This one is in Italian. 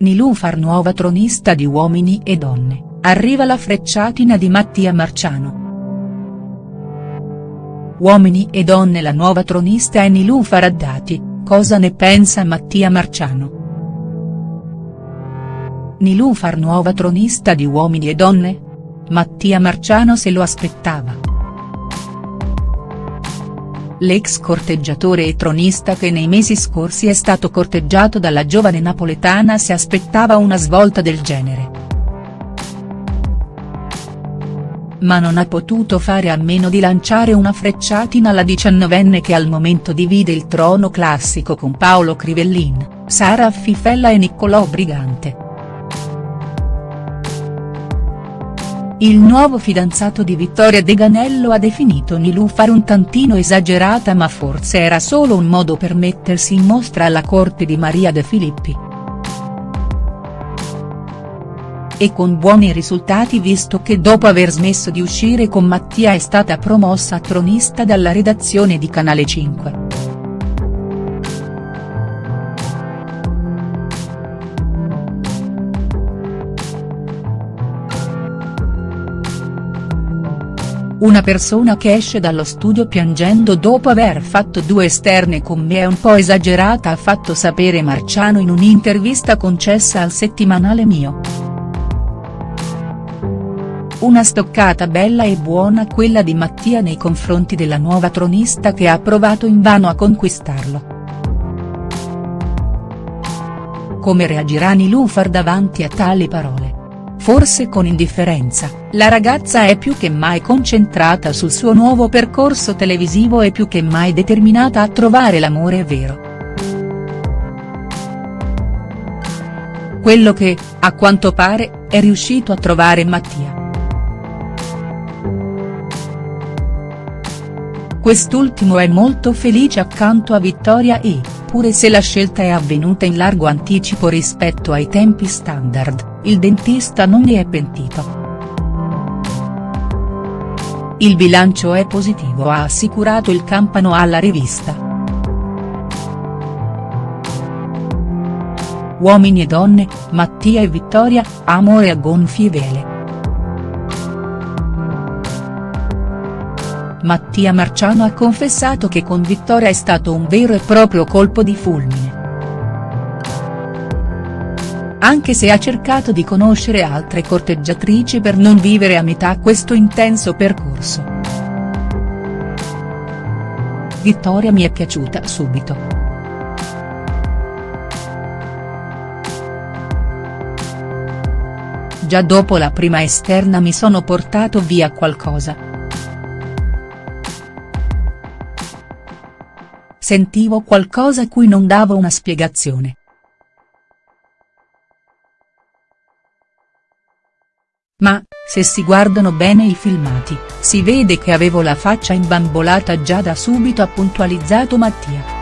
Nilufar nuova tronista di Uomini e Donne, arriva la frecciatina di Mattia Marciano. Uomini e Donne la nuova tronista è Nilufar Haddadi, cosa ne pensa Mattia Marciano?. Nilufar nuova tronista di Uomini e Donne? Mattia Marciano se lo aspettava. L'ex corteggiatore e tronista che nei mesi scorsi è stato corteggiato dalla giovane napoletana si aspettava una svolta del genere. Ma non ha potuto fare a meno di lanciare una frecciatina alla diciannovenne che al momento divide il trono classico con Paolo Crivellin, Sara Fifella e Niccolò Brigante. Il nuovo fidanzato di Vittoria De Ganello ha definito Nilufar un tantino esagerata ma forse era solo un modo per mettersi in mostra alla corte di Maria De Filippi. E con buoni risultati visto che dopo aver smesso di uscire con Mattia è stata promossa tronista dalla redazione di Canale 5. Una persona che esce dallo studio piangendo dopo aver fatto due esterne con me è un po' esagerata ha fatto sapere Marciano in un'intervista concessa al settimanale Mio. Una stoccata bella e buona quella di Mattia nei confronti della nuova tronista che ha provato invano a conquistarlo. Come reagirà Nilufar davanti a tali parole? Forse con indifferenza, la ragazza è più che mai concentrata sul suo nuovo percorso televisivo e più che mai determinata a trovare l'amore vero. Quello che, a quanto pare, è riuscito a trovare Mattia. Quest'ultimo è molto felice accanto a Vittoria e, pure se la scelta è avvenuta in largo anticipo rispetto ai tempi standard, il dentista non ne è pentito. Il bilancio è positivo ha assicurato il Campano alla rivista. Uomini e donne, Mattia e Vittoria, amore a gonfie vele. Mattia Marciano ha confessato che con Vittoria è stato un vero e proprio colpo di fulmine. Anche se ha cercato di conoscere altre corteggiatrici per non vivere a metà questo intenso percorso. Vittoria mi è piaciuta subito. Già dopo la prima esterna mi sono portato via qualcosa. Sentivo qualcosa a cui non davo una spiegazione. Ma, se si guardano bene i filmati, si vede che avevo la faccia imbambolata già da subito ha puntualizzato Mattia.